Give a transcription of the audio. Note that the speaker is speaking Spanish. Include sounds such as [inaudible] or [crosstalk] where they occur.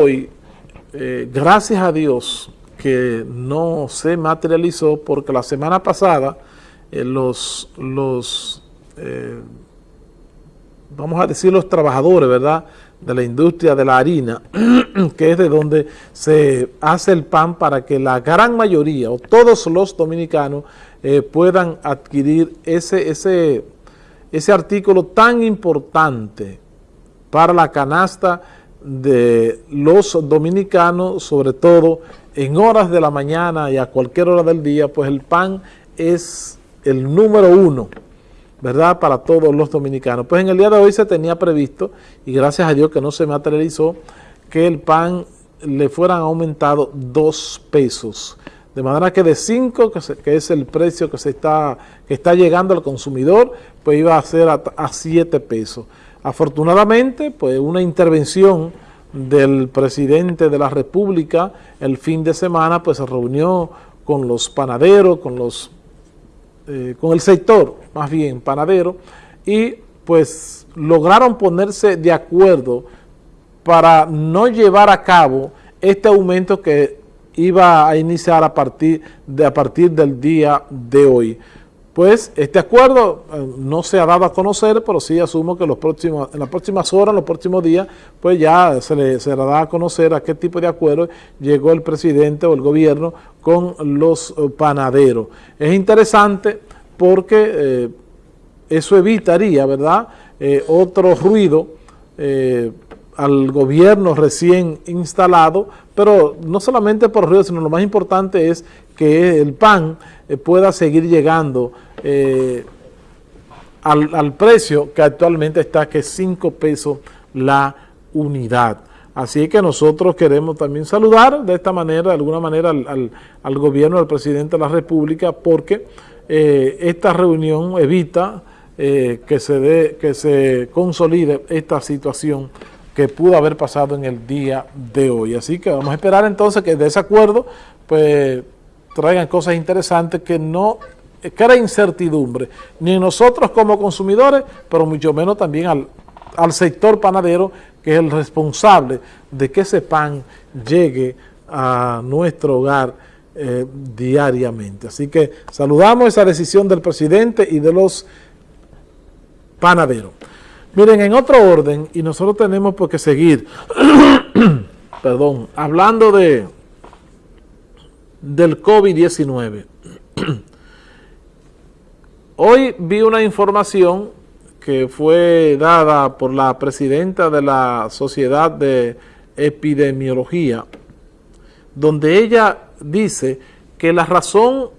hoy, eh, gracias a Dios que no se materializó porque la semana pasada eh, los, los eh, vamos a decir los trabajadores, ¿verdad?, de la industria de la harina, [clears throat] que es de donde se hace el pan para que la gran mayoría o todos los dominicanos puedan adquirir ese, ese, ese artículo tan importante para la canasta de los dominicanos, sobre todo en horas de la mañana y a cualquier hora del día, pues el pan es el número uno, ¿verdad?, para todos los dominicanos. Pues en el día de hoy se tenía previsto, y gracias a Dios que no se materializó, que el pan le fueran aumentado dos pesos. De manera que de cinco, que, es el precio que, se está, que está llegando al consumidor, pues iba a ser a, a siete pesos. Afortunadamente, pues una intervención del presidente de la República el fin de semana, pues se reunió con los panaderos, con los eh, con el sector, más bien panadero, y pues lograron ponerse de acuerdo para no llevar a cabo este aumento que iba a iniciar a partir, de, a partir del día de hoy pues este acuerdo eh, no se ha dado a conocer, pero sí asumo que los próximos, en las próximas horas, en los próximos días, pues ya se le se da a conocer a qué tipo de acuerdo llegó el presidente o el gobierno con los eh, panaderos. Es interesante porque eh, eso evitaría, ¿verdad?, otro ruido al gobierno recién instalado, pero no solamente por ruido, sino lo más importante es que el pan pueda seguir llegando eh, al, precio que actualmente está, que es 5 pesos la unidad. Así que nosotros queremos también saludar de esta manera, de alguna manera, al, gobierno del presidente de la República, porque eh, esta reunión evita eh, que, se dé, que se consolide esta situación que pudo haber pasado en el día de hoy. Así que vamos a esperar entonces que de ese acuerdo pues traigan cosas interesantes que no crea incertidumbre, ni nosotros como consumidores, pero mucho menos también al, al sector panadero, que es el responsable de que ese pan llegue a nuestro hogar eh, diariamente. Así que saludamos esa decisión del presidente y de los panaderos. Miren, en otro orden, y nosotros tenemos por qué seguir, [clears throat] perdón, hablando de del COVID-19. [clears throat] Hoy vi una información que fue dada por la presidenta de la Sociedad de Epidemiología, donde ella dice que la razón